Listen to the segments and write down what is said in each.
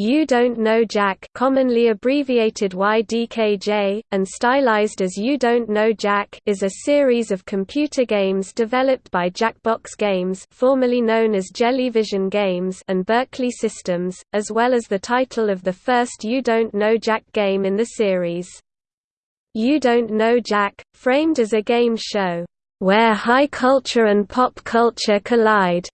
You Don't Know Jack commonly abbreviated YDKJ, and stylized as You Don't Know Jack is a series of computer games developed by Jackbox Games formerly known as Jellyvision Games and Berkeley Systems, as well as the title of the first You Don't Know Jack game in the series. You Don't Know Jack, framed as a game show, "...where high culture and pop culture collide",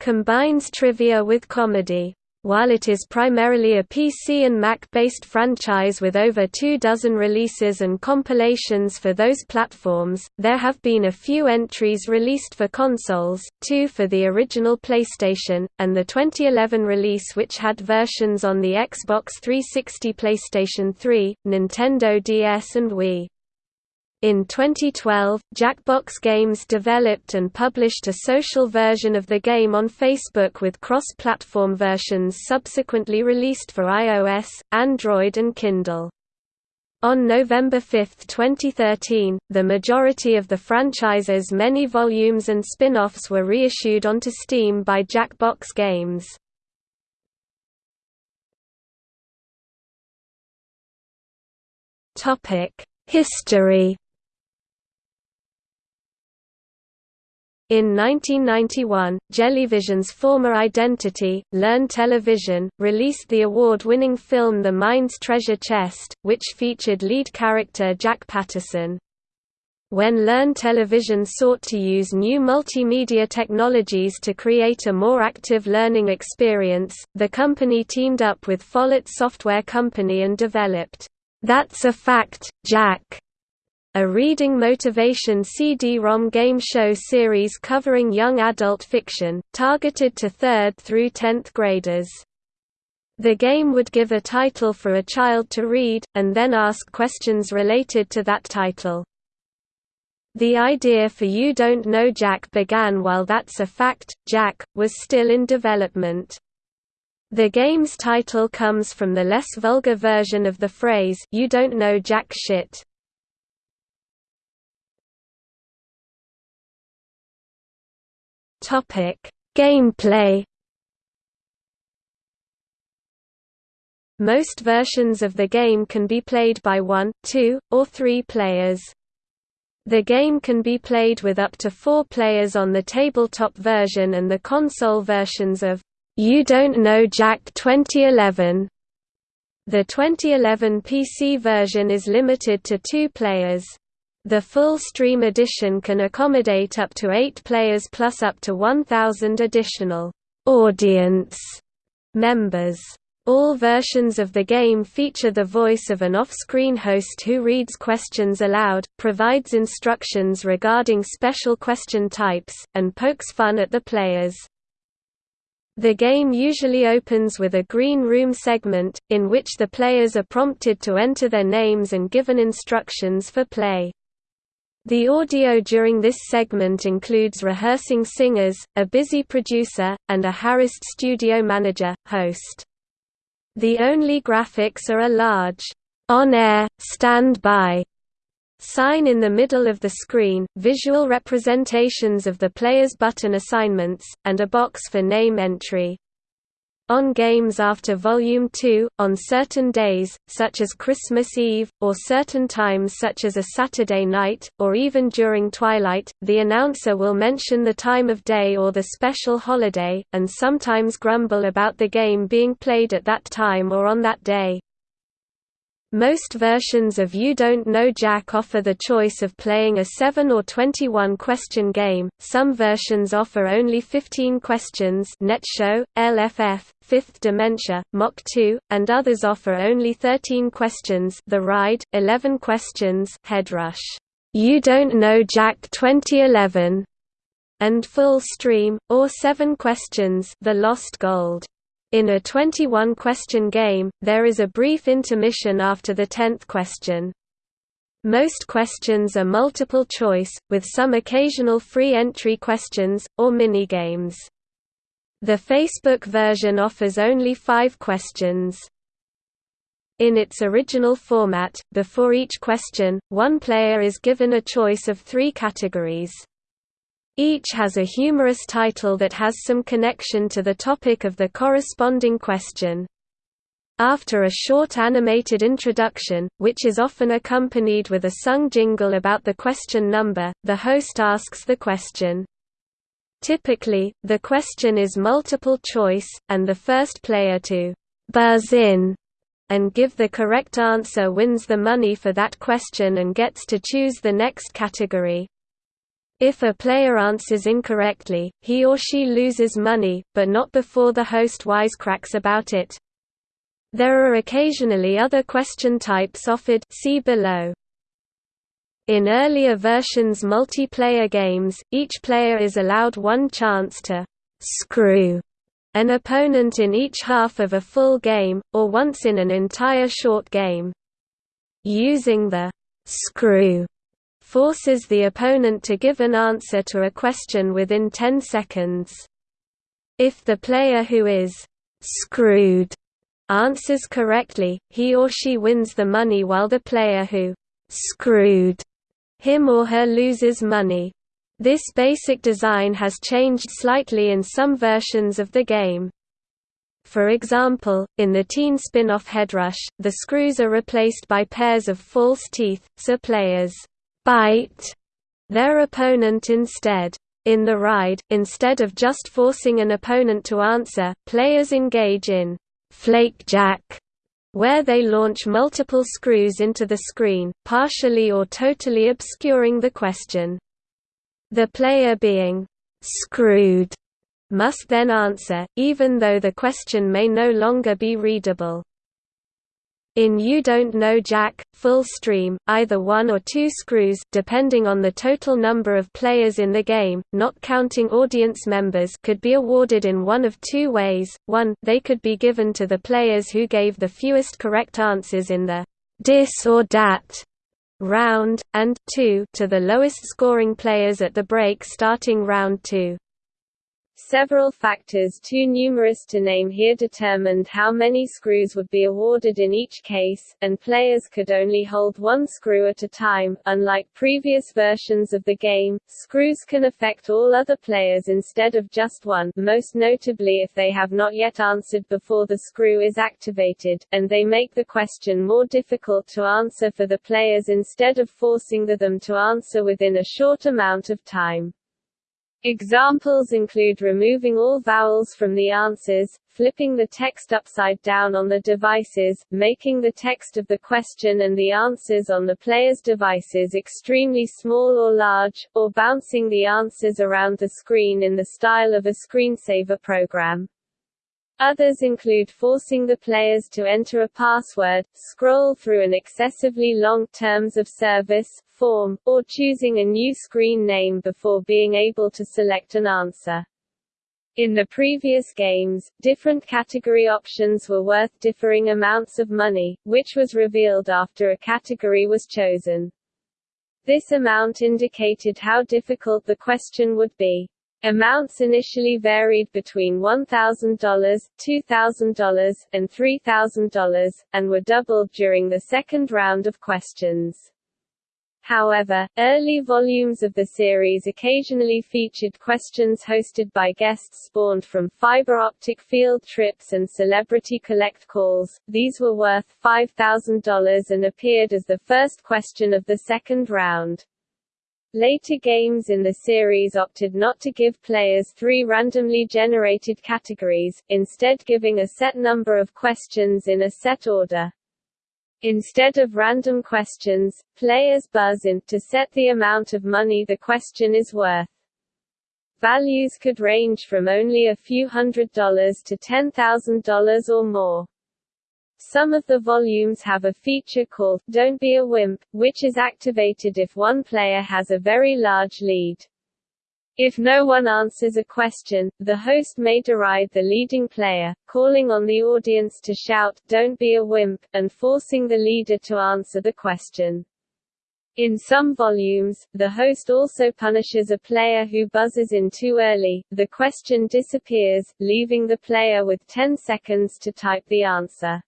combines trivia with comedy. While it is primarily a PC and Mac-based franchise with over two dozen releases and compilations for those platforms, there have been a few entries released for consoles, two for the original PlayStation, and the 2011 release which had versions on the Xbox 360 PlayStation 3, Nintendo DS and Wii. In 2012, Jackbox Games developed and published a social version of the game on Facebook with cross-platform versions subsequently released for iOS, Android and Kindle. On November 5, 2013, the majority of the franchise's many volumes and spin-offs were reissued onto Steam by Jackbox Games. History In 1991, Jellyvision's former identity, Learn Television, released the award-winning film The Mind's Treasure Chest, which featured lead character Jack Patterson. When Learn Television sought to use new multimedia technologies to create a more active learning experience, the company teamed up with Follett Software Company and developed, That's a Fact, Jack a reading motivation CD-ROM game show series covering young adult fiction, targeted to 3rd through 10th graders. The game would give a title for a child to read, and then ask questions related to that title. The idea for You Don't Know Jack began while That's a Fact, Jack, was still in development. The game's title comes from the less vulgar version of the phrase, You don't know jack shit. Topic: Gameplay. Most versions of the game can be played by one, two, or three players. The game can be played with up to four players on the tabletop version and the console versions of You Don't Know Jack 2011. The 2011 PC version is limited to two players. The full Stream edition can accommodate up to eight players plus up to 1,000 additional audience members. All versions of the game feature the voice of an off-screen host who reads questions aloud, provides instructions regarding special question types, and pokes fun at the players. The game usually opens with a green room segment, in which the players are prompted to enter their names and given instructions for play. The audio during this segment includes rehearsing singers, a busy producer, and a harassed studio manager, host. The only graphics are a large, on-air, stand-by sign in the middle of the screen, visual representations of the player's button assignments, and a box for name entry. On games after Volume 2, on certain days, such as Christmas Eve, or certain times such as a Saturday night, or even during twilight, the announcer will mention the time of day or the special holiday, and sometimes grumble about the game being played at that time or on that day. Most versions of You Don't Know Jack offer the choice of playing a 7 or 21 question game, some versions offer only 15 questions NetShow, LFF, Fifth Dementia, Mach 2, and others offer only 13 questions The Ride, 11 questions Headrush, You Don't Know Jack 2011, and Full Stream, or 7 questions The Lost Gold. In a 21-question game, there is a brief intermission after the tenth question. Most questions are multiple choice, with some occasional free entry questions, or minigames. The Facebook version offers only five questions. In its original format, before each question, one player is given a choice of three categories. Each has a humorous title that has some connection to the topic of the corresponding question. After a short animated introduction, which is often accompanied with a sung jingle about the question number, the host asks the question. Typically, the question is multiple choice, and the first player to «buzz in» and give the correct answer wins the money for that question and gets to choose the next category. If a player answers incorrectly, he or she loses money, but not before the host wisecracks about it. There are occasionally other question types offered see below. In earlier versions multiplayer games, each player is allowed one chance to «screw» an opponent in each half of a full game, or once in an entire short game. Using the «screw» forces the opponent to give an answer to a question within 10 seconds. If the player who is «screwed» answers correctly, he or she wins the money while the player who screwed him or her loses money. This basic design has changed slightly in some versions of the game. For example, in the teen spin-off Headrush, the screws are replaced by pairs of false teeth, so players bite their opponent instead. In the ride, instead of just forcing an opponent to answer, players engage in Flakejack, where they launch multiple screws into the screen, partially or totally obscuring the question. The player being screwed must then answer, even though the question may no longer be readable. In You Don't Know Jack, full stream, either one or two screws depending on the total number of players in the game, not counting audience members could be awarded in one of two ways, one, they could be given to the players who gave the fewest correct answers in the «dis or dat» round, and, two, to the lowest scoring players at the break starting round two. Several factors too numerous to name here determined how many screws would be awarded in each case, and players could only hold one screw at a time. Unlike previous versions of the game, screws can affect all other players instead of just one, most notably if they have not yet answered before the screw is activated, and they make the question more difficult to answer for the players instead of forcing them to answer within a short amount of time. Examples include removing all vowels from the answers, flipping the text upside down on the devices, making the text of the question and the answers on the player's devices extremely small or large, or bouncing the answers around the screen in the style of a screensaver program. Others include forcing the players to enter a password, scroll through an excessively long terms of service form, or choosing a new screen name before being able to select an answer. In the previous games, different category options were worth differing amounts of money, which was revealed after a category was chosen. This amount indicated how difficult the question would be. Amounts initially varied between $1,000, $2,000, and $3,000, and were doubled during the second round of questions. However, early volumes of the series occasionally featured questions hosted by guests spawned from fiber optic field trips and celebrity collect calls. These were worth $5,000 and appeared as the first question of the second round. Later games in the series opted not to give players three randomly generated categories, instead giving a set number of questions in a set order. Instead of random questions, players buzz in to set the amount of money the question is worth. Values could range from only a few hundred dollars to $10,000 or more. Some of the volumes have a feature called Don't Be a Wimp, which is activated if one player has a very large lead. If no one answers a question, the host may deride the leading player, calling on the audience to shout, Don't be a wimp, and forcing the leader to answer the question. In some volumes, the host also punishes a player who buzzes in too early, the question disappears, leaving the player with 10 seconds to type the answer.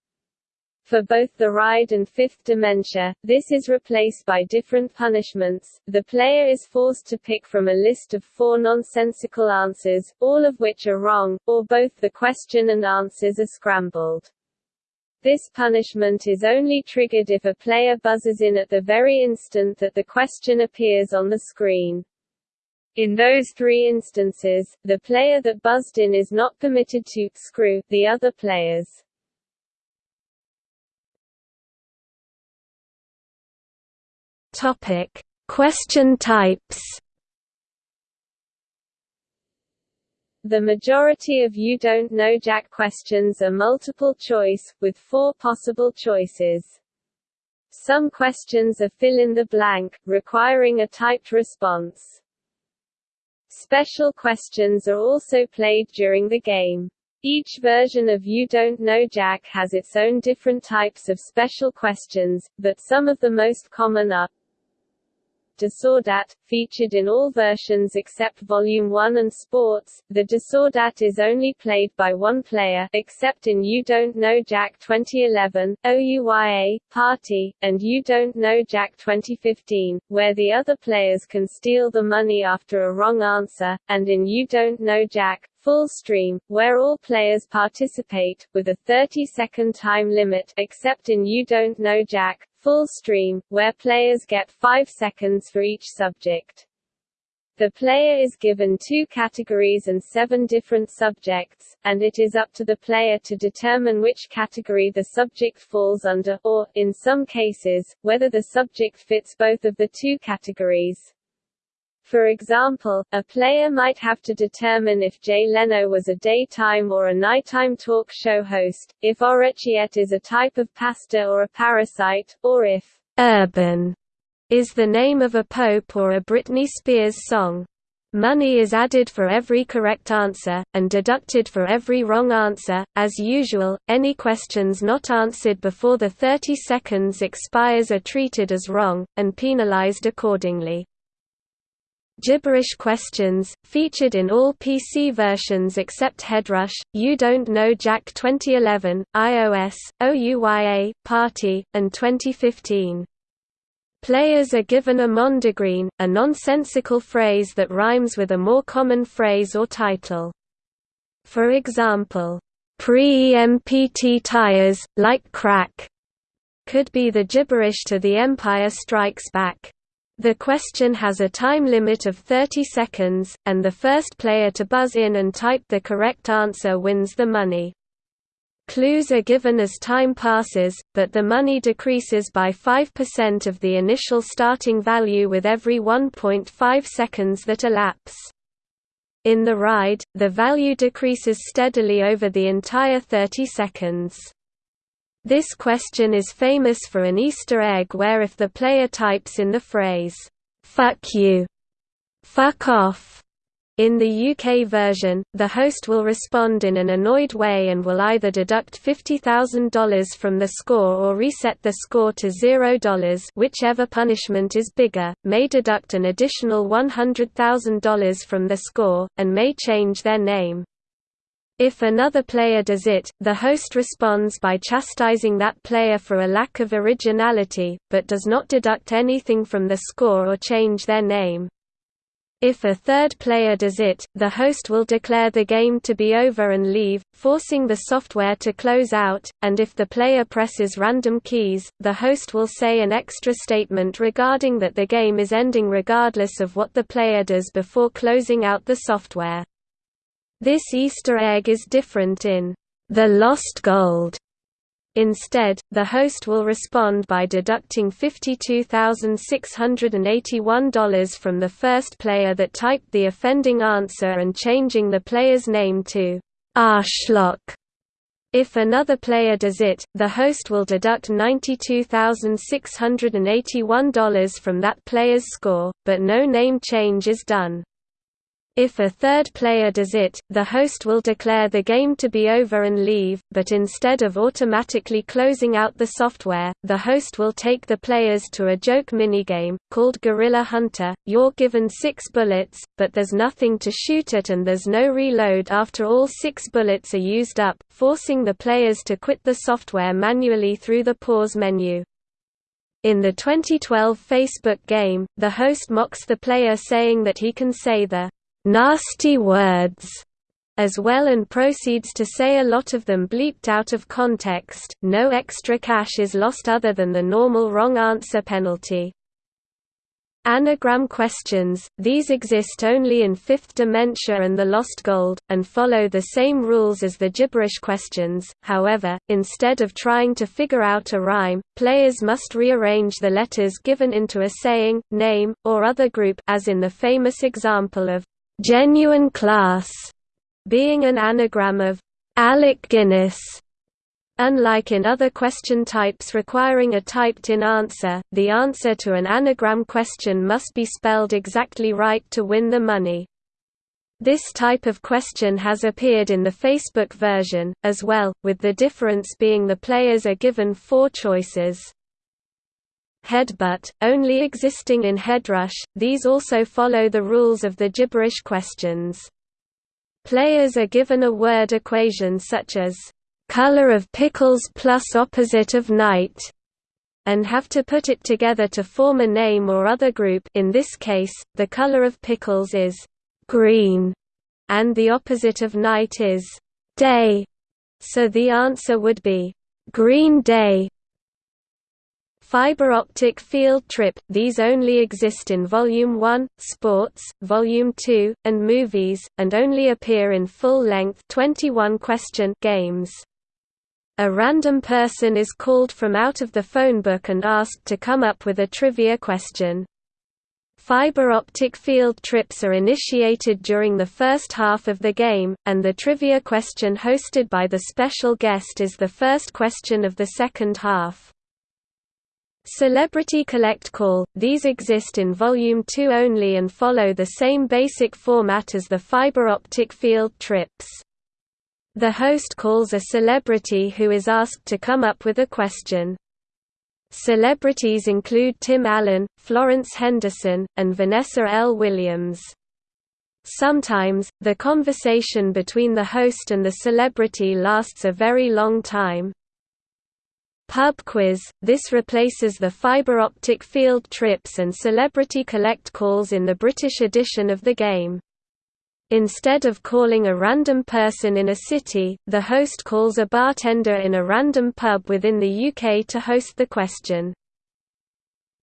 For both the ride and fifth dementia, this is replaced by different punishments. The player is forced to pick from a list of four nonsensical answers, all of which are wrong, or both the question and answers are scrambled. This punishment is only triggered if a player buzzes in at the very instant that the question appears on the screen. In those three instances, the player that buzzed in is not permitted to screw the other players. Topic: Question types. The majority of You Don't Know Jack questions are multiple choice, with four possible choices. Some questions are fill-in-the-blank, requiring a typed response. Special questions are also played during the game. Each version of You Don't Know Jack has its own different types of special questions, but some of the most common are DisOrDat, featured in all versions except Volume 1 and Sports. The DisOrDat is only played by one player, except in You Don't Know Jack 2011, OUYA, Party, and You Don't Know Jack 2015, where the other players can steal the money after a wrong answer, and in You Don't Know Jack, Full Stream, where all players participate, with a 30-second time limit except in You Don't Know Jack, Full Stream, where players get 5 seconds for each subject. The player is given two categories and seven different subjects, and it is up to the player to determine which category the subject falls under, or, in some cases, whether the subject fits both of the two categories. For example, a player might have to determine if Jay Leno was a daytime or a nighttime talk show host, if orecchiette is a type of pasta or a parasite, or if urban is the name of a pope or a Britney Spears song. Money is added for every correct answer, and deducted for every wrong answer. As usual, any questions not answered before the 30 seconds expires are treated as wrong, and penalized accordingly. Gibberish questions, featured in all PC versions except Headrush, You Don't Know Jack 2011, iOS, OUYA, Party, and 2015. Players are given a mondegreen, a nonsensical phrase that rhymes with a more common phrase or title. For example, pre-EMPT tires, like crack, could be the gibberish to The Empire Strikes Back. The question has a time limit of 30 seconds, and the first player to buzz in and type the correct answer wins the money. Clues are given as time passes, but the money decreases by 5% of the initial starting value with every 1.5 seconds that elapse. In the ride, the value decreases steadily over the entire 30 seconds. This question is famous for an Easter egg where if the player types in the phrase, "'fuck you'", "'fuck off' in the UK version, the host will respond in an annoyed way and will either deduct $50,000 from the score or reset the score to $0 whichever punishment is bigger, may deduct an additional $100,000 from the score, and may change their name. If another player does it, the host responds by chastising that player for a lack of originality, but does not deduct anything from the score or change their name. If a third player does it, the host will declare the game to be over and leave, forcing the software to close out, and if the player presses random keys, the host will say an extra statement regarding that the game is ending regardless of what the player does before closing out the software. This Easter egg is different in The Lost Gold. Instead, the host will respond by deducting $52,681 from the first player that typed the offending answer and changing the player's name to Arschloch. If another player does it, the host will deduct $92,681 from that player's score, but no name change is done. If a third player does it, the host will declare the game to be over and leave, but instead of automatically closing out the software, the host will take the players to a joke minigame, called Gorilla Hunter. You're given six bullets, but there's nothing to shoot at and there's no reload after all six bullets are used up, forcing the players to quit the software manually through the pause menu. In the 2012 Facebook game, the host mocks the player saying that he can say the nasty words as well and proceeds to say a lot of them bleeped out of context, no extra cash is lost other than the normal wrong answer penalty. Anagram questions, these exist only in Fifth Dementia and The Lost Gold, and follow the same rules as the gibberish questions, however, instead of trying to figure out a rhyme, players must rearrange the letters given into a saying, name, or other group as in the famous example of «genuine class» being an anagram of «Alec Guinness» Unlike in other question types requiring a typed-in answer, the answer to an anagram question must be spelled exactly right to win the money. This type of question has appeared in the Facebook version, as well, with the difference being the players are given four choices. Headbutt, only existing in Headrush, these also follow the rules of the gibberish questions. Players are given a word equation such as color of pickles plus opposite of night, and have to put it together to form a name or other group in this case, the color of pickles is green, and the opposite of night is day, so the answer would be green day. Fiber optic field trip – These only exist in Volume 1, Sports, Volume 2, and Movies, and only appear in full-length 21 question games. A random person is called from out of the phone book and asked to come up with a trivia question. Fiber optic field trips are initiated during the first half of the game, and the trivia question hosted by the special guest is the first question of the second half. Celebrity Collect Call – These exist in Volume 2 only and follow the same basic format as the fiber optic field trips. The host calls a celebrity who is asked to come up with a question. Celebrities include Tim Allen, Florence Henderson, and Vanessa L. Williams. Sometimes, the conversation between the host and the celebrity lasts a very long time. Pub quiz – This replaces the fiber optic field trips and celebrity collect calls in the British edition of the game. Instead of calling a random person in a city, the host calls a bartender in a random pub within the UK to host the question.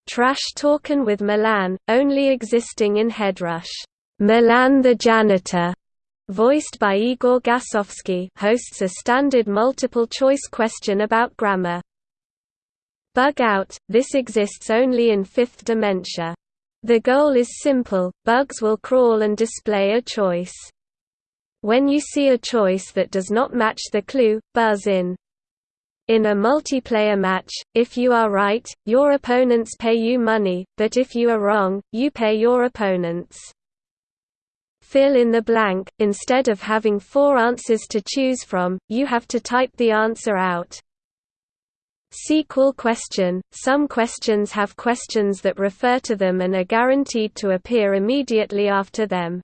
Trash Talkin' with Milan, only existing in Headrush. Milan the janitor, voiced by Igor Gasovsky, hosts a standard multiple-choice question about grammar. Bug Out, this exists only in Fifth Dementia. The goal is simple, bugs will crawl and display a choice. When you see a choice that does not match the clue, buzz in. In a multiplayer match, if you are right, your opponents pay you money, but if you are wrong, you pay your opponents. Fill in the blank, instead of having four answers to choose from, you have to type the answer out. Sequel question – Some questions have questions that refer to them and are guaranteed to appear immediately after them.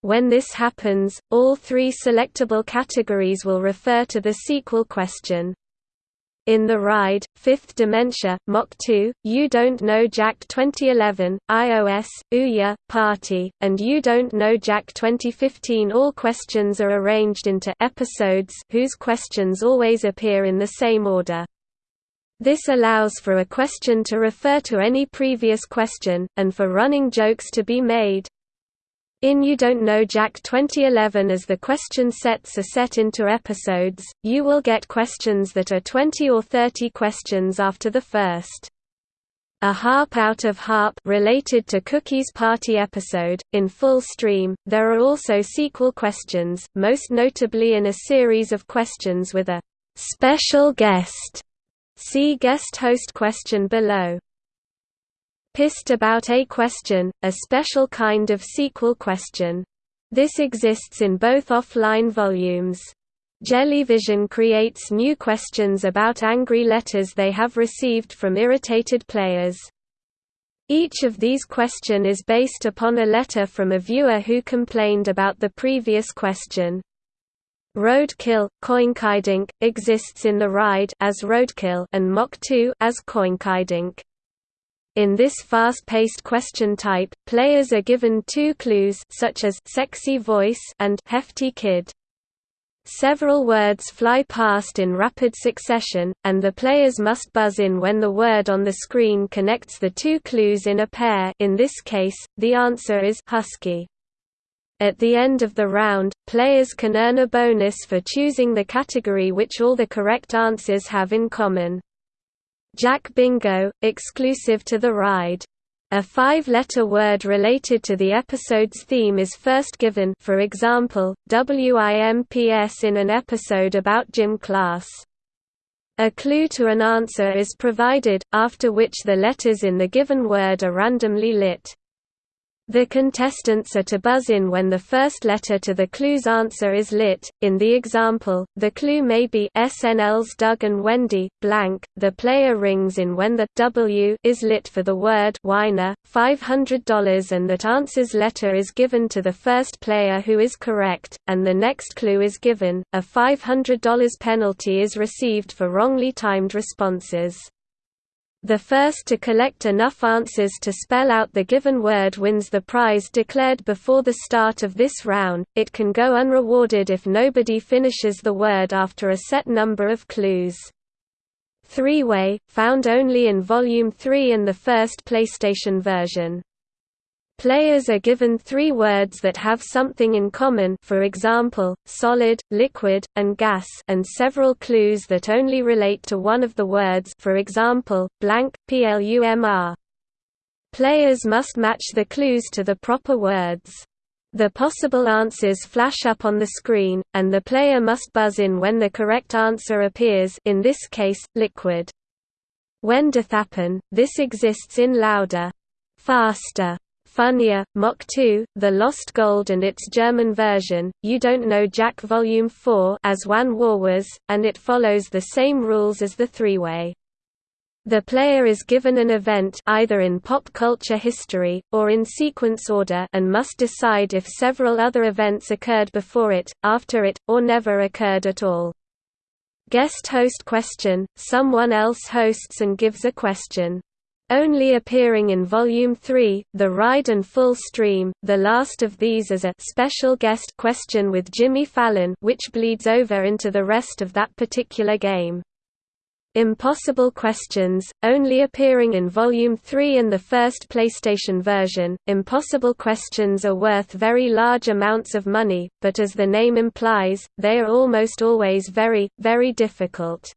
When this happens, all three selectable categories will refer to the sequel question. In The Ride, Fifth Dementia, Mach 2, You Don't Know Jack 2011, iOS, Ouya, Party, and You Don't Know Jack 2015 all questions are arranged into episodes whose questions always appear in the same order. This allows for a question to refer to any previous question, and for running jokes to be made. In You Don't Know Jack 2011 as the question sets are set into episodes, you will get questions that are 20 or 30 questions after the first. A harp out of harp related to Cookie's Party episode, in full stream, there are also sequel questions, most notably in a series of questions with a special guest See guest host question below. Pissed about a question, a special kind of sequel question. This exists in both offline volumes. Jellyvision creates new questions about angry letters they have received from irritated players. Each of these question is based upon a letter from a viewer who complained about the previous question. Roadkill, Coinkydink, exists in the ride as Roadkill and Mach 2 as Coinkydink. In this fast-paced question type, players are given two clues such as sexy voice and hefty kid. Several words fly past in rapid succession, and the players must buzz in when the word on the screen connects the two clues in a pair in this case, the answer is husky. At the end of the round, players can earn a bonus for choosing the category which all the correct answers have in common. Jack Bingo, exclusive to the ride. A five-letter word related to the episode's theme is first given for example, WIMPS in an episode about gym class. A clue to an answer is provided, after which the letters in the given word are randomly lit. The contestants are to buzz in when the first letter to the clue's answer is lit. In the example, the clue may be SNL's Doug and Wendy, blank. The player rings in when the W is lit for the word whiner, $500 and that answer's letter is given to the first player who is correct, and the next clue is given. A $500 penalty is received for wrongly timed responses. The first to collect enough answers to spell out the given word wins the prize declared before the start of this round. It can go unrewarded if nobody finishes the word after a set number of clues. Three-way, found only in Volume 3 and the first PlayStation version. Players are given three words that have something in common for example, solid, liquid, and gas and several clues that only relate to one of the words for example, blank, plumr. Players must match the clues to the proper words. The possible answers flash up on the screen, and the player must buzz in when the correct answer appears in this case, liquid. When doth happen, this exists in louder, faster, Funnier, Mach 2, The Lost Gold and its German version, You Don't Know Jack Volume 4 as Wan War Warwas, and it follows the same rules as the three-way. The player is given an event either in pop culture history, or in sequence order and must decide if several other events occurred before it, after it, or never occurred at all. Guest host question – Someone else hosts and gives a question. Only appearing in Volume 3, The Ride and Full Stream, the last of these as a special guest question with Jimmy Fallon which bleeds over into the rest of that particular game. Impossible Questions, only appearing in Volume 3 and the first PlayStation version. Impossible questions are worth very large amounts of money, but as the name implies, they are almost always very, very difficult.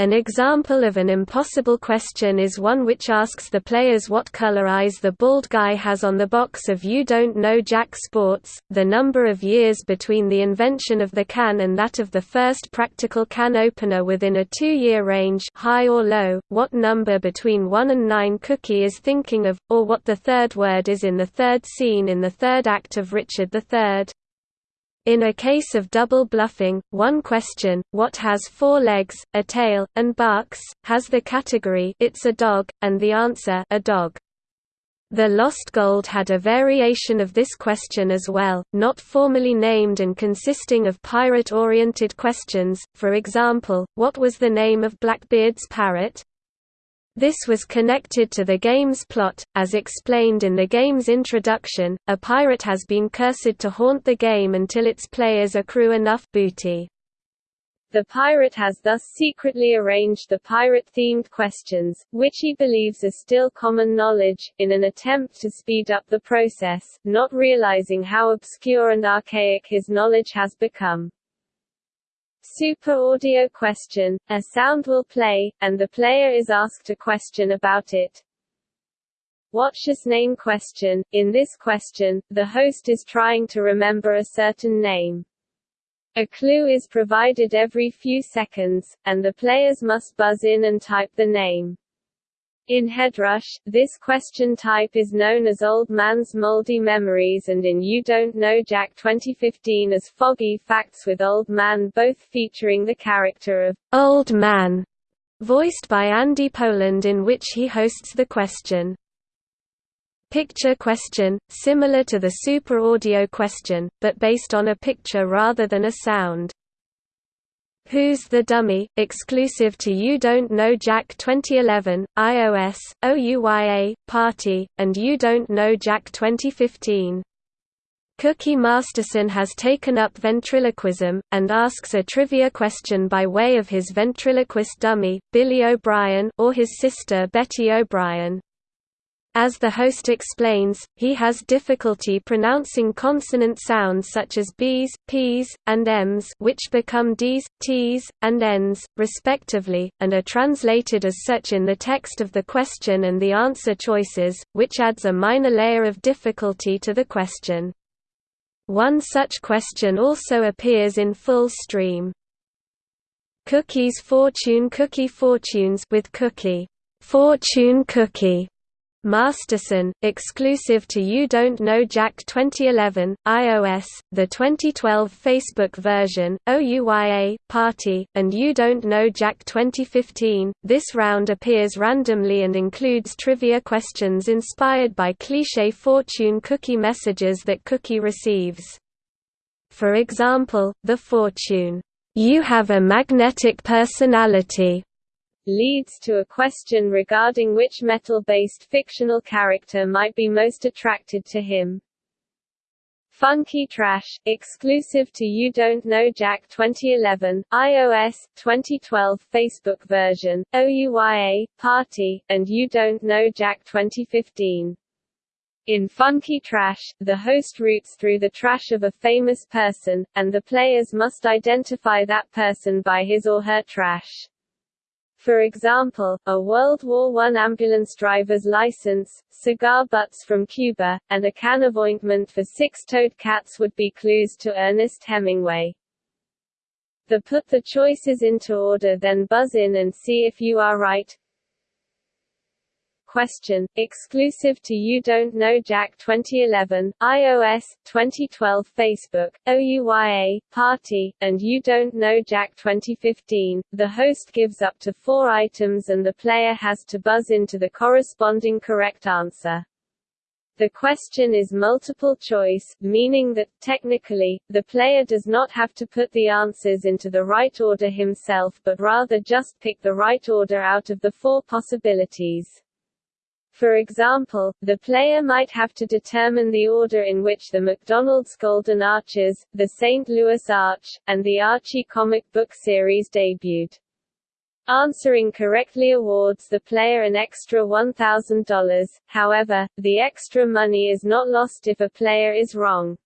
An example of an impossible question is one which asks the players what color eyes the bald guy has on the box of You Don't Know Jack Sports, the number of years between the invention of the can and that of the first practical can opener within a two-year range high or low, what number between 1 and 9 Cookie is thinking of, or what the third word is in the third scene in the third act of Richard III. In a case of double bluffing, one question, what has four legs, a tail, and barks, has the category it's a dog, and the answer a dog. The Lost Gold had a variation of this question as well, not formally named and consisting of pirate-oriented questions, for example, what was the name of Blackbeard's parrot? This was connected to the game's plot, as explained in the game's introduction, a pirate has been cursed to haunt the game until its players accrue enough booty. The pirate has thus secretly arranged the pirate-themed questions, which he believes are still common knowledge, in an attempt to speed up the process, not realizing how obscure and archaic his knowledge has become. Super audio question, a sound will play, and the player is asked a question about it. Watch's name question, in this question, the host is trying to remember a certain name. A clue is provided every few seconds, and the players must buzz in and type the name. In Headrush, this question type is known as Old Man's Moldy Memories and in You Don't Know Jack 2015 as Foggy Facts with Old Man both featuring the character of Old Man, voiced by Andy Poland in which he hosts the question. Picture question, similar to the Super Audio question, but based on a picture rather than a sound. Who's the Dummy, exclusive to You Don't Know Jack 2011, iOS, OUYA, Party, and You Don't Know Jack 2015. Cookie Masterson has taken up ventriloquism, and asks a trivia question by way of his ventriloquist dummy, Billy O'Brien or his sister Betty O'Brien. As the host explains, he has difficulty pronouncing consonant sounds such as B's, P's, and M's which become D's, T's, and N's, respectively, and are translated as such in the text of the question and the answer choices, which adds a minor layer of difficulty to the question. One such question also appears in Full Stream. Cookies Fortune Cookie Fortunes with Cookie Fortune Cookie Masterson, exclusive to You Don't Know Jack 2011, iOS, the 2012 Facebook version, OUYA, Party, and You Don't Know Jack 2015. This round appears randomly and includes trivia questions inspired by cliché fortune cookie messages that Cookie receives. For example, the fortune, "'You have a magnetic personality' leads to a question regarding which metal-based fictional character might be most attracted to him. Funky Trash, exclusive to You Don't Know Jack 2011, iOS, 2012 Facebook version, OUYA, Party, and You Don't Know Jack 2015. In Funky Trash, the host roots through the trash of a famous person, and the players must identify that person by his or her trash. For example, a World War I ambulance driver's license, cigar butts from Cuba, and a can of ointment for six-toed cats would be clues to Ernest Hemingway. The put the choices into order then buzz in and see if you are right. Question, exclusive to You Don't Know Jack 2011, iOS, 2012 Facebook, OUYA, Party, and You Don't Know Jack 2015. The host gives up to four items and the player has to buzz into the corresponding correct answer. The question is multiple choice, meaning that, technically, the player does not have to put the answers into the right order himself but rather just pick the right order out of the four possibilities. For example, the player might have to determine the order in which the McDonald's Golden Arches, the St. Louis Arch, and the Archie comic book series debuted. Answering correctly awards the player an extra $1,000, however, the extra money is not lost if a player is wrong.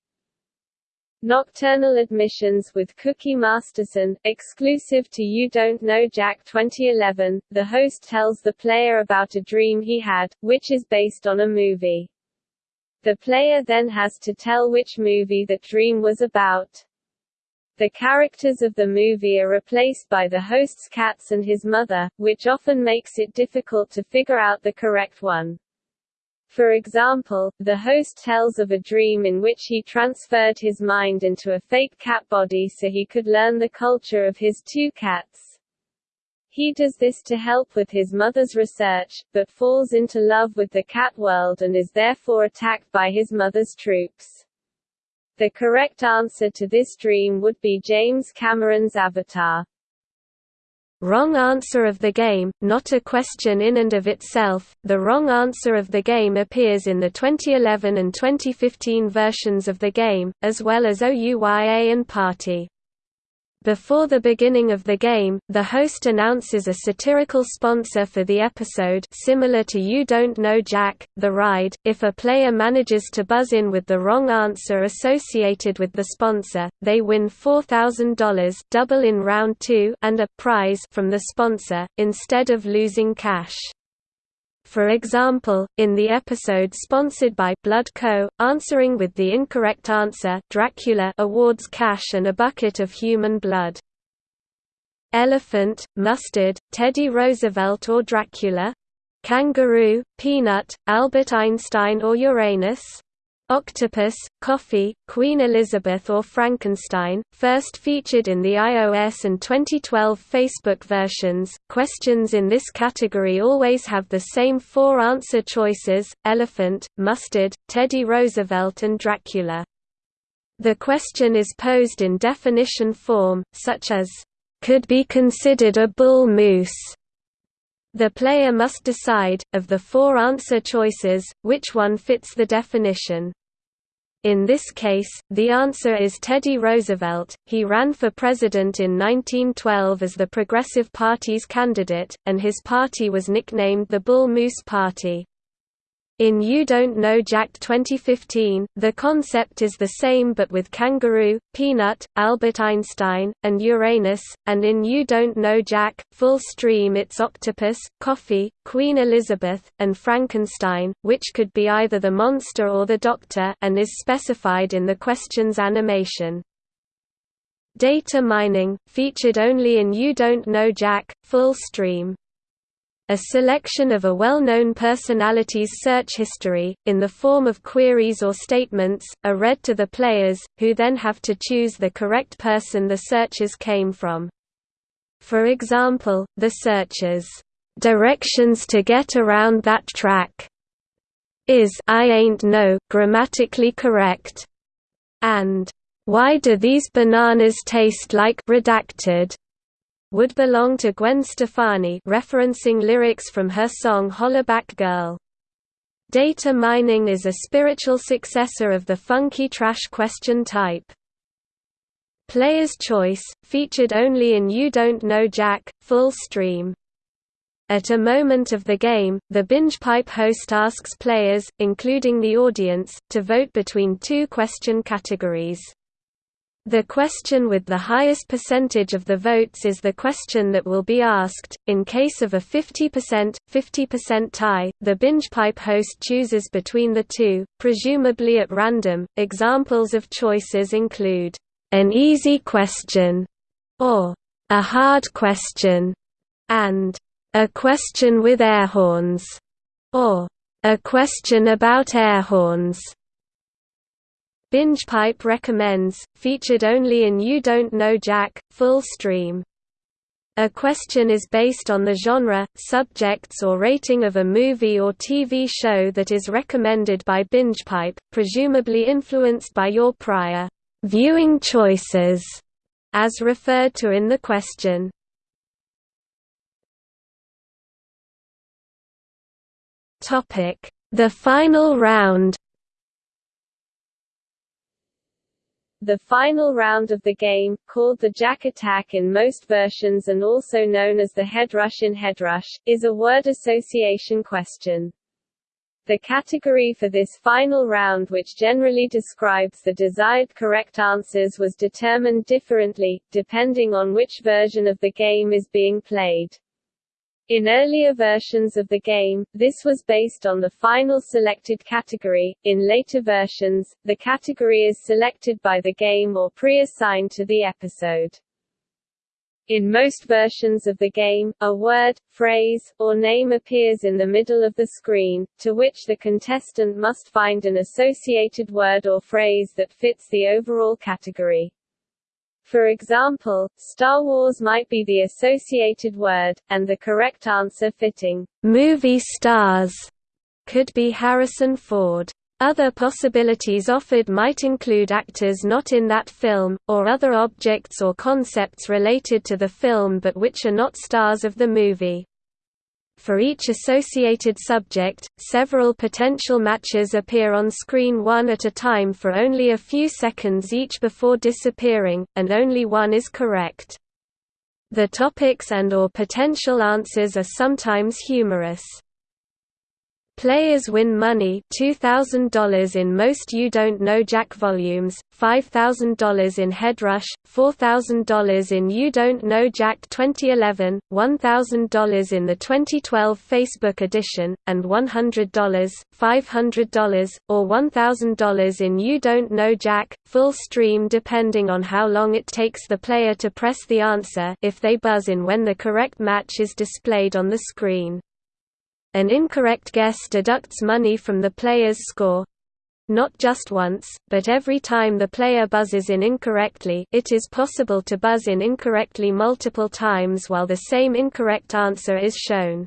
Nocturnal Admissions with Cookie Masterson, exclusive to You Don't Know Jack 2011, the host tells the player about a dream he had, which is based on a movie. The player then has to tell which movie that dream was about. The characters of the movie are replaced by the host's cats and his mother, which often makes it difficult to figure out the correct one. For example, the host tells of a dream in which he transferred his mind into a fake cat body so he could learn the culture of his two cats. He does this to help with his mother's research, but falls into love with the cat world and is therefore attacked by his mother's troops. The correct answer to this dream would be James Cameron's Avatar. Wrong answer of the game, not a question in and of itself. The wrong answer of the game appears in the 2011 and 2015 versions of the game, as well as OUYA and Party. Before the beginning of the game, the host announces a satirical sponsor for the episode similar to You Don't Know Jack, The Ride. If a player manages to buzz in with the wrong answer associated with the sponsor, they win $4,000 double in round 2 and a prize from the sponsor, instead of losing cash. For example, in the episode sponsored by Blood Co., answering with the incorrect answer Dracula awards cash and a bucket of human blood. Elephant, mustard, Teddy Roosevelt or Dracula? Kangaroo, peanut, Albert Einstein or Uranus? Octopus, Coffee, Queen Elizabeth or Frankenstein, first featured in the iOS and 2012 Facebook versions. Questions in this category always have the same four answer choices elephant, mustard, Teddy Roosevelt, and Dracula. The question is posed in definition form, such as, could be considered a bull moose. The player must decide, of the four answer choices, which one fits the definition. In this case, the answer is Teddy Roosevelt. He ran for president in 1912 as the Progressive Party's candidate, and his party was nicknamed the Bull Moose Party. In You Don't Know Jack 2015, the concept is the same but with kangaroo, peanut, Albert Einstein, and Uranus, and in You Don't Know Jack, Full Stream it's octopus, coffee, Queen Elizabeth, and Frankenstein, which could be either the monster or the doctor and is specified in the question's animation. Data mining, featured only in You Don't Know Jack, Full Stream a selection of a well-known personality's search history, in the form of queries or statements, are read to the players, who then have to choose the correct person the searches came from. For example, the searches, "'Directions to get around that track' is I ain't no grammatically correct, and "'Why do these bananas taste like redacted?' Would belong to Gwen Stefani referencing lyrics from her song Hollaback Girl. Data mining is a spiritual successor of the funky trash question type. Player's Choice, featured only in You Don't Know Jack, full stream. At a moment of the game, the binge pipe host asks players, including the audience, to vote between two question categories. The question with the highest percentage of the votes is the question that will be asked. In case of a 50%, 50% tie, the binge pipe host chooses between the two, presumably at random. Examples of choices include an easy question or a hard question and a question with air horns or a question about air horns. Binge Pipe recommends, featured only in You Don't Know Jack, full stream. A question is based on the genre, subjects or rating of a movie or TV show that is recommended by BingePipe, presumably influenced by your prior viewing choices, as referred to in the question. The final round The final round of the game, called the Jack Attack in most versions and also known as the Headrush in Headrush, is a word association question. The category for this final round which generally describes the desired correct answers was determined differently, depending on which version of the game is being played. In earlier versions of the game, this was based on the final selected category. In later versions, the category is selected by the game or pre-assigned to the episode. In most versions of the game, a word, phrase, or name appears in the middle of the screen, to which the contestant must find an associated word or phrase that fits the overall category. For example, Star Wars might be the associated word, and the correct answer fitting movie stars could be Harrison Ford. Other possibilities offered might include actors not in that film, or other objects or concepts related to the film but which are not stars of the movie. For each associated subject, several potential matches appear on screen one at a time for only a few seconds each before disappearing, and only one is correct. The topics and or potential answers are sometimes humorous. Players win money $2,000 in most You Don't Know Jack volumes, $5,000 in Headrush, $4,000 in You Don't Know Jack 2011, $1,000 in the 2012 Facebook edition, and $100, $500, or $1,000 in You Don't Know Jack, full stream depending on how long it takes the player to press the answer if they buzz in when the correct match is displayed on the screen. An incorrect guess deducts money from the player's score. Not just once, but every time the player buzzes in incorrectly it is possible to buzz in incorrectly multiple times while the same incorrect answer is shown.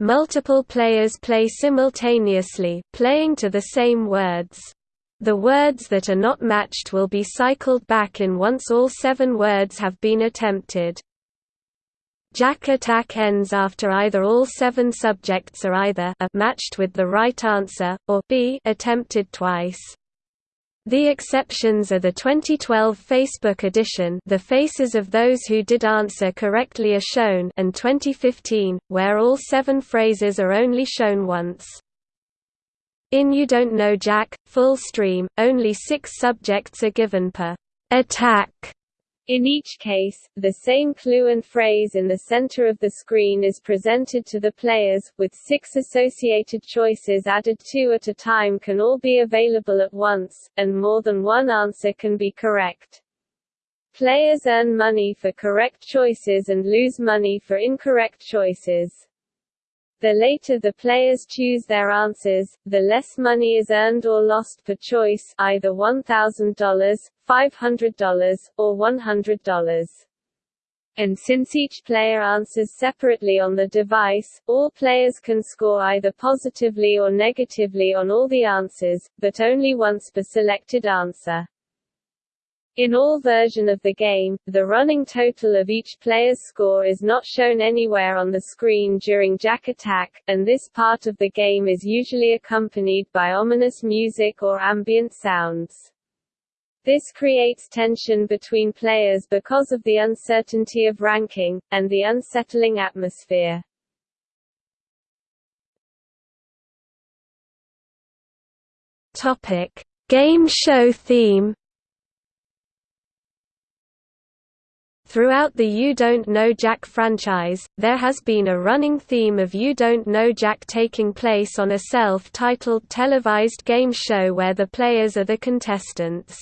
Multiple players play simultaneously, playing to the same words. The words that are not matched will be cycled back in once all seven words have been attempted. Jack attack ends after either all seven subjects are either a matched with the right answer, or b attempted twice. The exceptions are the 2012 Facebook edition The Faces of Those Who Did Answer Correctly are shown and 2015, where all seven phrases are only shown once. In You Don't Know Jack, full stream, only six subjects are given per attack in each case, the same clue and phrase in the center of the screen is presented to the players, with six associated choices added two at a time can all be available at once, and more than one answer can be correct. Players earn money for correct choices and lose money for incorrect choices. The later the players choose their answers, the less money is earned or lost per choice either $1,000, $500, or $100. And since each player answers separately on the device, all players can score either positively or negatively on all the answers, but only once per selected answer. In all version of the game, the running total of each player's score is not shown anywhere on the screen during Jack Attack, and this part of the game is usually accompanied by ominous music or ambient sounds. This creates tension between players because of the uncertainty of ranking, and the unsettling atmosphere. Topic. Game show theme Throughout the You Don't Know Jack franchise, there has been a running theme of You Don't Know Jack taking place on a self-titled televised game show where the players are the contestants.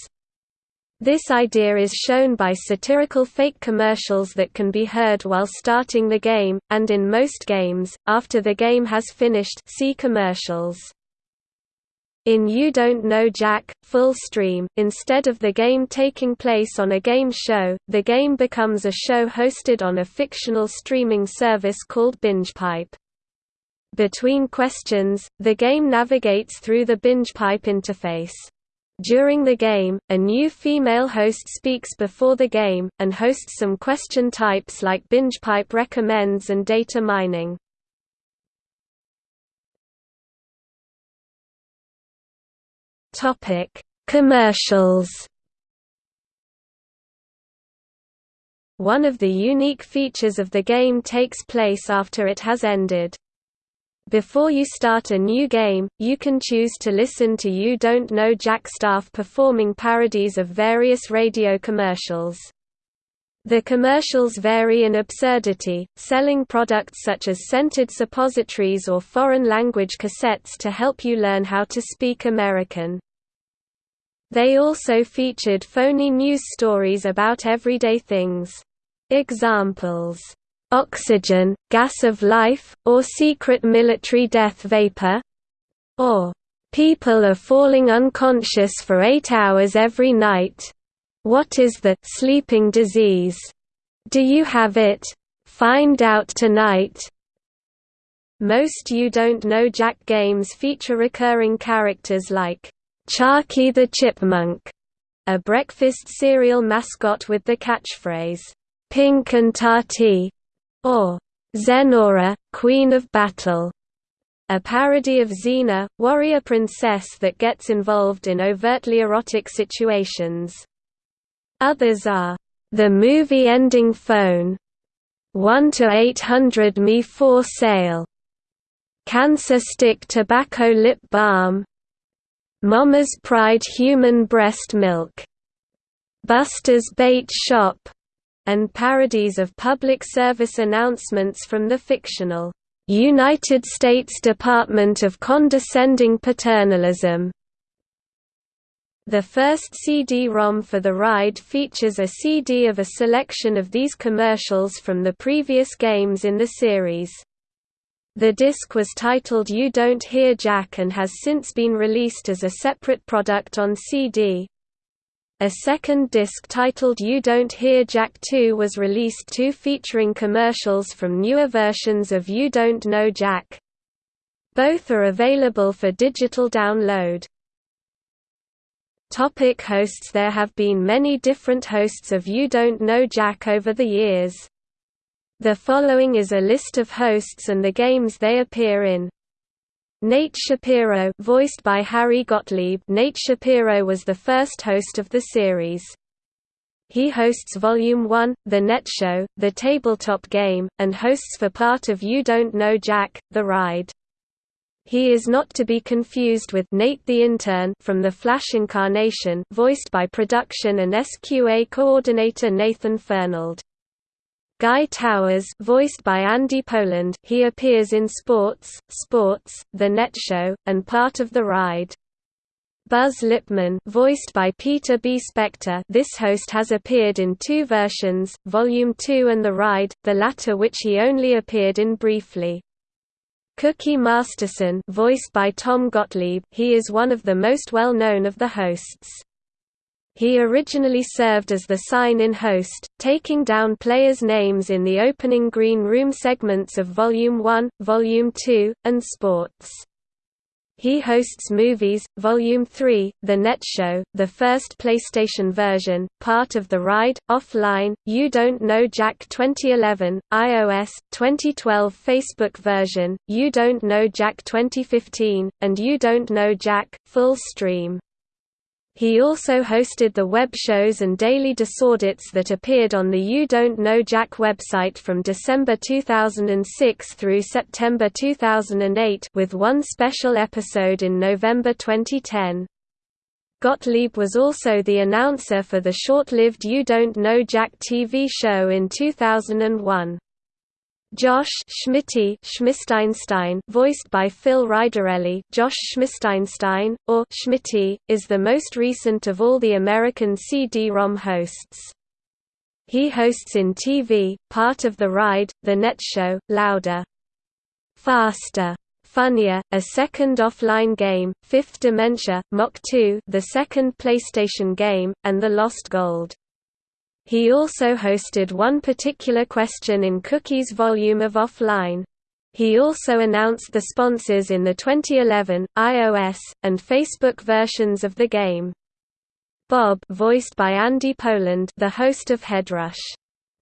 This idea is shown by satirical fake commercials that can be heard while starting the game, and in most games, after the game has finished see commercials. In You Don't Know Jack, Full Stream, instead of the game taking place on a game show, the game becomes a show hosted on a fictional streaming service called BingePipe. Between questions, the game navigates through the BingePipe interface. During the game, a new female host speaks before the game, and hosts some question types like BingePipe recommends and data mining. Topic: Commercials. One of the unique features of the game takes place after it has ended. Before you start a new game, you can choose to listen to You Don't Know Jack staff performing parodies of various radio commercials. The commercials vary in absurdity, selling products such as scented suppositories or foreign language cassettes to help you learn how to speak American. They also featured phony news stories about everyday things. Examples, "'Oxygen, Gas of Life', or Secret Military Death Vapor", or "'People are falling unconscious for eight hours every night. What is the sleeping disease? Do you have it? Find out tonight." Most You Don't Know Jack games feature recurring characters like Charky the Chipmunk, a breakfast cereal mascot with the catchphrase, Pink and Tarty, or Zenora, Queen of Battle, a parody of Xena, warrior princess that gets involved in overtly erotic situations. Others are, The Movie Ending Phone, 1 to 800 me for sale, Cancer Stick Tobacco Lip Balm, Mama's Pride Human Breast Milk, Buster's Bait Shop, and parodies of public service announcements from the fictional United States Department of Condescending Paternalism. The first CD-ROM for the ride features a CD of a selection of these commercials from the previous games in the series. The disc was titled You Don't Hear Jack and has since been released as a separate product on CD. A second disc titled You Don't Hear Jack 2 was released too featuring commercials from newer versions of You Don't Know Jack. Both are available for digital download. Topic hosts There have been many different hosts of You Don't Know Jack over the years. The following is a list of hosts and the games they appear in. Nate Shapiro voiced by Harry Gottlieb Nate Shapiro was the first host of the series. He hosts Volume 1, The Net Show, The Tabletop Game, and hosts for part of You Don't Know Jack, The Ride. He is not to be confused with Nate the Intern from The Flash Incarnation voiced by production and SQA coordinator Nathan Fernald. Guy Towers voiced by Andy Poland he appears in Sports, Sports, The Net Show, and part of The Ride. Buzz Lipman voiced by Peter B. Spector this host has appeared in two versions, Volume 2 and The Ride, the latter which he only appeared in briefly. Cookie Masterson voiced by Tom Gottlieb he is one of the most well-known of the hosts. He originally served as the sign-in host, taking down players' names in the opening Green Room segments of Volume 1, Volume 2, and Sports. He hosts Movies, Volume 3, The Net Show, the first PlayStation version, part of The Ride, Offline, You Don't Know Jack 2011, iOS, 2012 Facebook version, You Don't Know Jack 2015, and You Don't Know Jack, full stream. He also hosted the web shows and daily DisOrDats that appeared on the You Don't Know Jack website from December 2006 through September 2008 with one special episode in November 2010. Gottlieb was also the announcer for the short-lived You Don't Know Jack TV show in 2001. Josh Schmitty Schmisteinstein, voiced by Phil Ridarelli, Josh Schmisteinstein, or Schmitty, is the most recent of all the American CD-ROM hosts. He hosts in TV, part of The Ride, The Net Show, Louder, Faster, Funnier, a second offline game, Fifth Dementia, Mach 2, the second PlayStation game, and The Lost Gold. He also hosted one particular question in Cookie's volume of Offline. He also announced the sponsors in the 2011, iOS, and Facebook versions of the game. Bob voiced by Andy Poland the host of Headrush.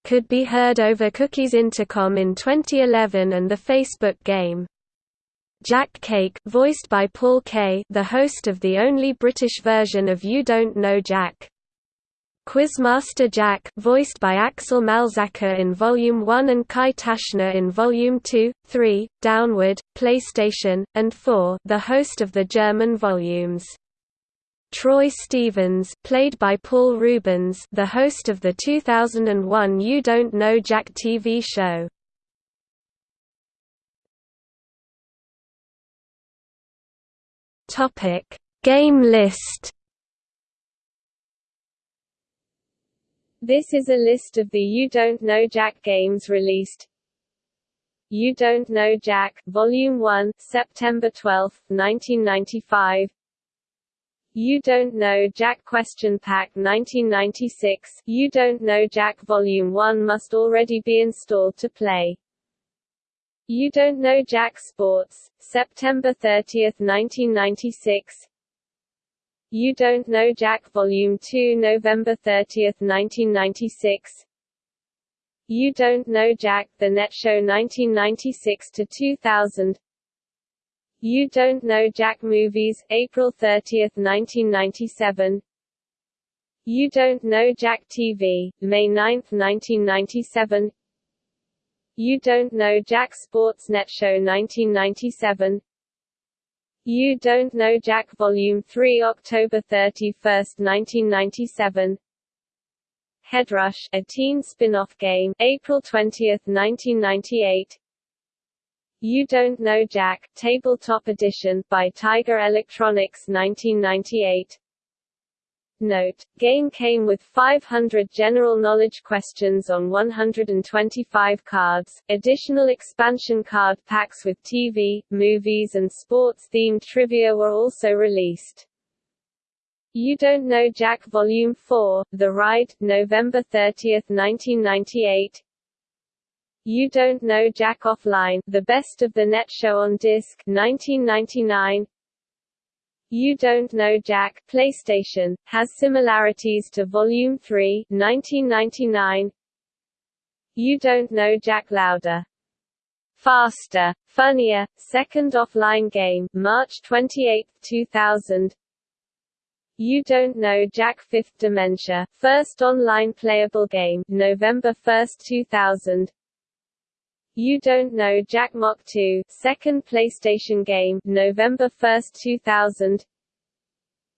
Could be heard over Cookie's intercom in 2011 and the Facebook game. Jack Cake voiced by Paul Kaye the host of the only British version of You Don't Know Jack. Quizmaster Jack voiced by Axel Malzacher in Volume 1 and Kai Taschner in Volume 2, 3, Downward, PlayStation, and 4 the host of the German volumes. Troy Stevens played by Paul Reubens the host of the 2001 You Don't Know Jack TV show. Game list This is a list of the You Don't Know Jack games released. You Don't Know Jack, Volume 1, September 12, 1995. You Don't Know Jack Question Pack 1996 You Don't Know Jack Volume 1 must already be installed to play. You Don't Know Jack Sports, September 30, 1996 you Don't Know Jack Volume 2 November 30, 1996 You Don't Know Jack The Net Show 1996 to 2000 You Don't Know Jack Movies April 30, 1997 You Don't Know Jack TV May 9, 1997 You Don't Know Jack Sports Net Show 1997 you Don't Know Jack Volume 3 October 31, 1997 Headrush, a teen spin-off game, April 20, 1998 You Don't Know Jack, Tabletop Edition, by Tiger Electronics 1998 Note, game came with 500 general knowledge questions on 125 cards. Additional expansion card packs with TV, movies and sports-themed trivia were also released. You Don't Know Jack Volume 4, The Ride, November 30, 1998 You Don't Know Jack Offline, The Best of the Net Show on Disc, 1999 You Don't Know Jack PlayStation, has similarities to Volume 3 1999. You Don't Know Jack Louder. Faster, Funnier, second offline game March 28, 2000. You Don't Know Jack Fifth Dementia, first online playable game November 1, 2000. You Don't Know Jack Mach 2, second PlayStation game, November 1, 2000.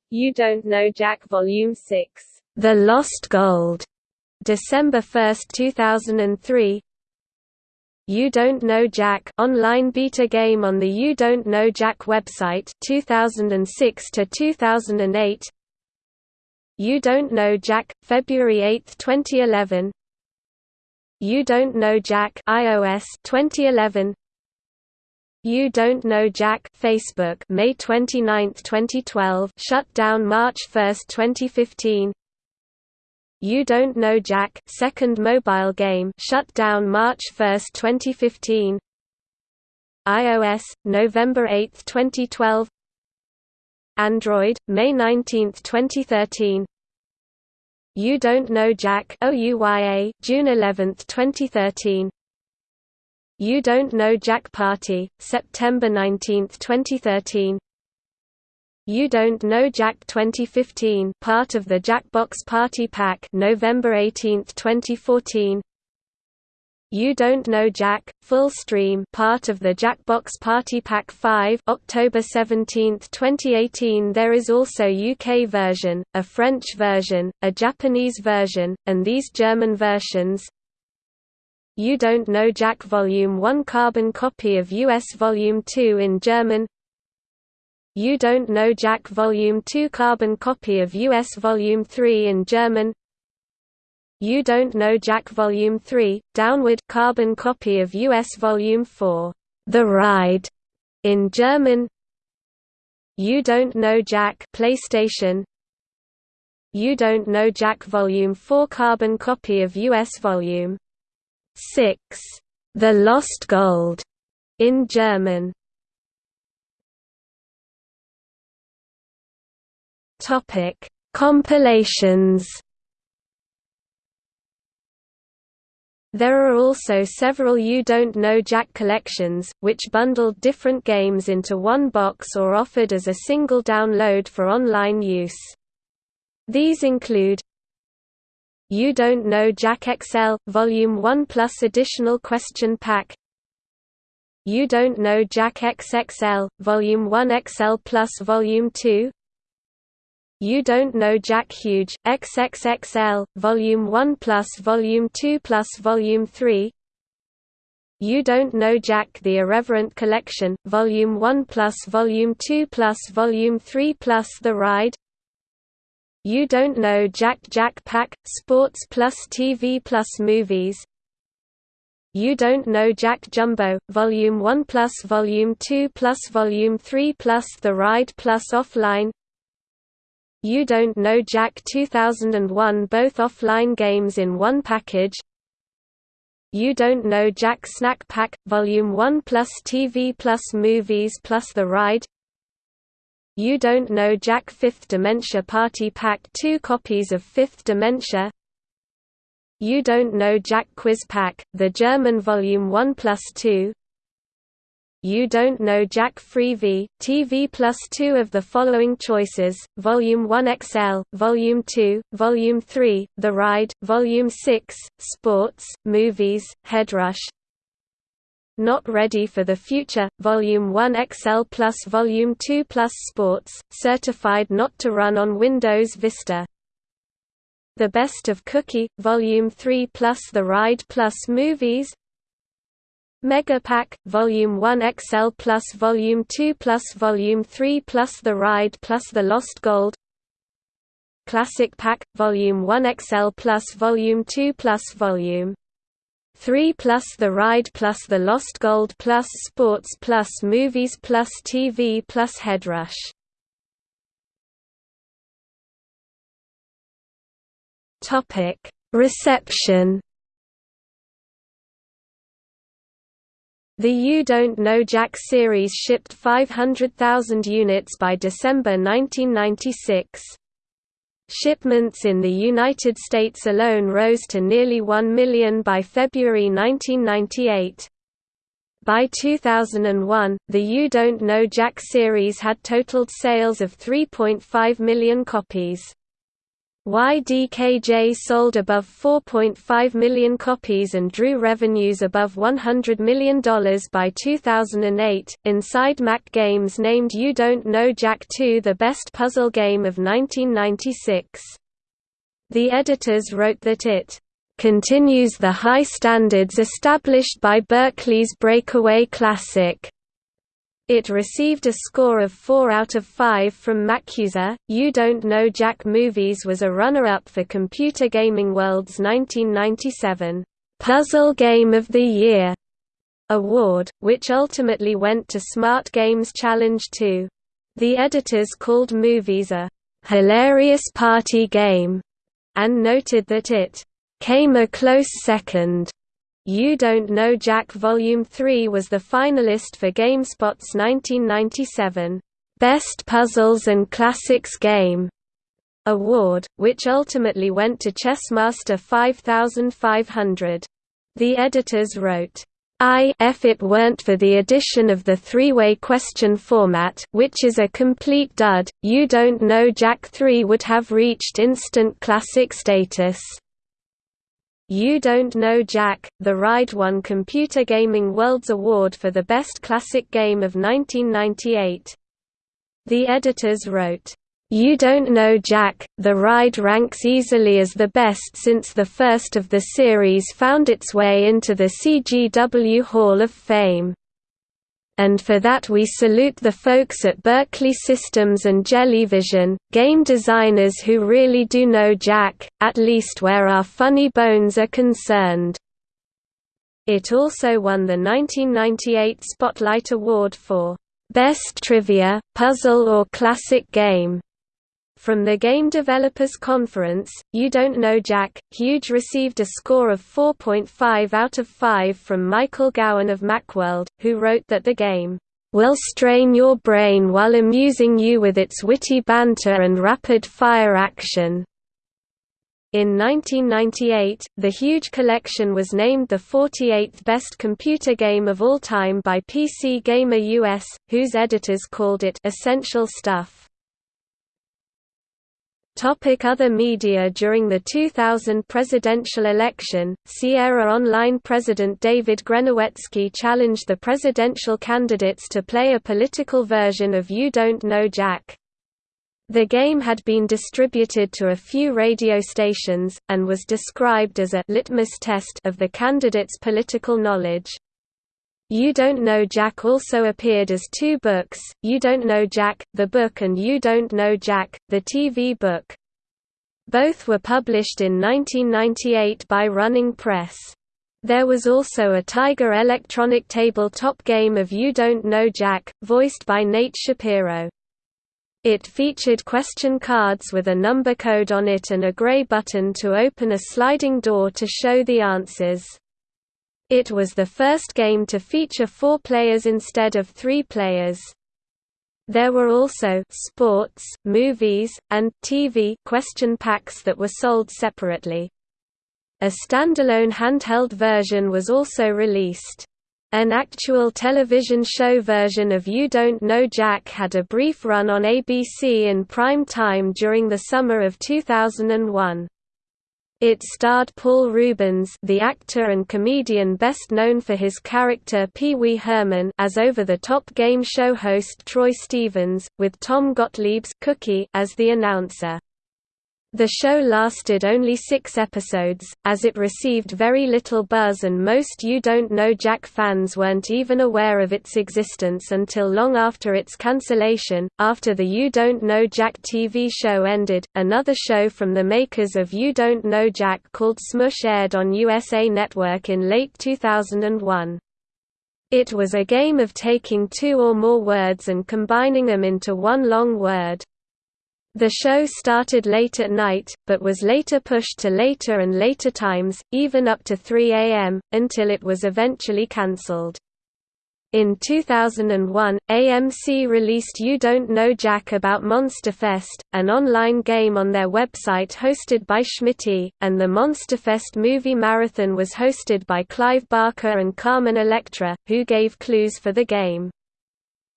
You Don't Know Jack Volume 6, The Lost Gold, December 1, 2003. You Don't Know Jack online beta game on the You Don't Know Jack website 2006 to 2008. You Don't Know Jack February 8, 2011. You Don't Know Jack iOS 2011 You Don't Know Jack Facebook May 29, 2012 shut down March 1, 2015 You Don't Know Jack second mobile game shut down March 1, 2015 iOS November 8, 2012 Android May 19, 2013 you Don't Know Jack OUYA, June 11, 2013 You Don't Know Jack Party, September 19, 2013 You Don't Know Jack 2015 part of the Jackbox Party Pack November 18, 2014 you Don't Know Jack, full stream part of the Jackbox Party Pack 5 October 17, 2018 There is also UK version, a French version, a Japanese version, and these German versions. You Don't Know Jack Volume 1 carbon copy of US Volume 2 in German. You Don't Know Jack Volume 2 carbon copy of US Volume 3 in German you Don't Know Jack Volume 3, downward carbon copy of US Volume 4, The Ride, in German. You Don't Know Jack PlayStation. You Don't Know Jack Volume 4 carbon copy of US Volume 6, The Lost Gold, in German. Topic: Compilations There are also several You Don't Know Jack collections, which bundled different games into one box or offered as a single download for online use. These include You Don't Know Jack XL, Volume 1 Plus Additional Question Pack You Don't Know Jack XXL, Volume 1 XL Plus Volume 2 you Don't Know Jack Huge, XXXL, Volume 1 plus Volume 2 plus Volume 3 You Don't Know Jack The Irreverent Collection, Volume 1 plus Volume 2 plus Volume 3 plus The Ride. You Don't Know Jack Jack Pack, Sports plus TV plus Movies. You Don't Know Jack Jumbo, Volume 1 plus Volume 2 plus Volume 3 plus The Ride plus Offline you Don't Know Jack 2001 both offline games in one package? You Don't Know Jack Snack Pack, Volume 1 plus TV plus Movies plus The Ride? You Don't Know Jack 5th Dementia Party Pack 2 copies of 5th Dementia? You Don't Know Jack Quiz Pack, the German Volume 1 plus 2 you Don't Know Jack Freevee, TV plus two of the following choices, Volume 1 XL, Volume 2, Volume 3, The Ride, Volume 6, Sports, Movies, Headrush. Not Ready for the Future, Volume 1 XL plus Volume 2 plus Sports, certified not to run on Windows Vista. The Best of Cookie, Volume 3 plus The Ride plus Movies, Mega Pack, Volume 1 XL plus Volume 2 plus Volume 3 plus The Ride plus The Lost Gold. Classic Pack, Volume 1 XL plus Volume 2 plus Volume 3 plus The Ride plus The Lost Gold plus Sports plus Movies plus TV plus Headrush. Reception The You Don't Know Jack series shipped 500,000 units by December 1996. Shipments in the United States alone rose to nearly 1 million by February 1998. By 2001, the You Don't Know Jack series had totaled sales of 3.5 million copies. YDKJ sold above 4.5 million copies and drew revenues above $100 million by 2008. Inside Mac Games named You Don't Know Jack 2 the best puzzle game of 1996. The editors wrote that it continues the high standards established by Berkeley's Breakaway Classic. It received a score of 4 out of 5 from MacUser. You Don't Know Jack Movies was a runner-up for Computer Gaming World's 1997 Puzzle Game of the Year award, which ultimately went to Smart Games Challenge 2. The editors called Movies a hilarious party game and noted that it came a close second you Don't Know Jack Volume 3 was the finalist for GameSpot's 1997 Best Puzzles and Classics Game award, which ultimately went to Chessmaster 5500. The editors wrote, I if it weren't for the addition of the three-way question format which is a complete dud, You Don't Know Jack 3 would have reached instant classic status. You Don't Know Jack, The Ride won Computer Gaming World's Award for the Best Classic Game of 1998. The editors wrote, You Don't Know Jack, The Ride ranks easily as the best since the first of the series found its way into the CGW Hall of Fame and for that we salute the folks at Berkeley Systems and Jellyvision, game designers who really do know Jack, at least where our funny bones are concerned. It also won the 1998 Spotlight Award for Best Trivia, Puzzle or Classic Game. From the Game Developers Conference, You Don't Know Jack, Huge received a score of 4.5 out of 5 from Michael Gowan of Macworld, who wrote that the game will strain your brain while amusing you with its witty banter and rapid-fire action. In 1998, the Huge Collection was named the 48th best computer game of all time by PC Gamer US, whose editors called it essential stuff. Topic other media During the 2000 presidential election, Sierra Online president David Grenewetzki challenged the presidential candidates to play a political version of You Don't Know Jack. The game had been distributed to a few radio stations, and was described as a «litmus test» of the candidates' political knowledge. You Don't Know Jack also appeared as two books, You Don't Know Jack, the book and You Don't Know Jack, the TV book. Both were published in 1998 by Running Press. There was also a Tiger electronic tabletop game of You Don't Know Jack, voiced by Nate Shapiro. It featured question cards with a number code on it and a gray button to open a sliding door to show the answers. It was the first game to feature four players instead of three players. There were also sports, movies, and TV question packs that were sold separately. A standalone handheld version was also released. An actual television show version of You Don't Know Jack had a brief run on ABC in prime time during the summer of 2001. It starred Paul Reubens the actor and comedian best known for his character Pee Wee Herman as over-the-top game show host Troy Stevens, with Tom Gottlieb's Cookie as the announcer. The show lasted only six episodes, as it received very little buzz and most You Don't Know Jack fans weren't even aware of its existence until long after its cancellation. After the You Don't Know Jack TV show ended, another show from the makers of You Don't Know Jack called Smush aired on USA Network in late 2001. It was a game of taking two or more words and combining them into one long word. The show started late at night, but was later pushed to later and later times, even up to 3 am, until it was eventually cancelled. In 2001, AMC released You Don't Know Jack About Monsterfest, an online game on their website hosted by Schmitty, and the Monsterfest movie marathon was hosted by Clive Barker and Carmen Electra, who gave clues for the game.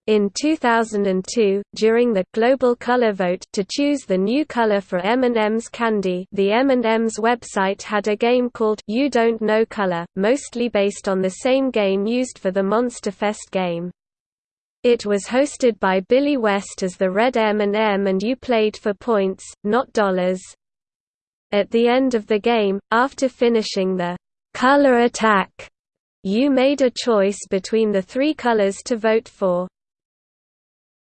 In 2002, during the global color vote to choose the new color for M&M's candy, the M&M's website had a game called You Don't Know Color, mostly based on the same game used for the Monster Fest game. It was hosted by Billy West as the red M&M and you played for points, not dollars. At the end of the game, after finishing the color attack, you made a choice between the three colors to vote for.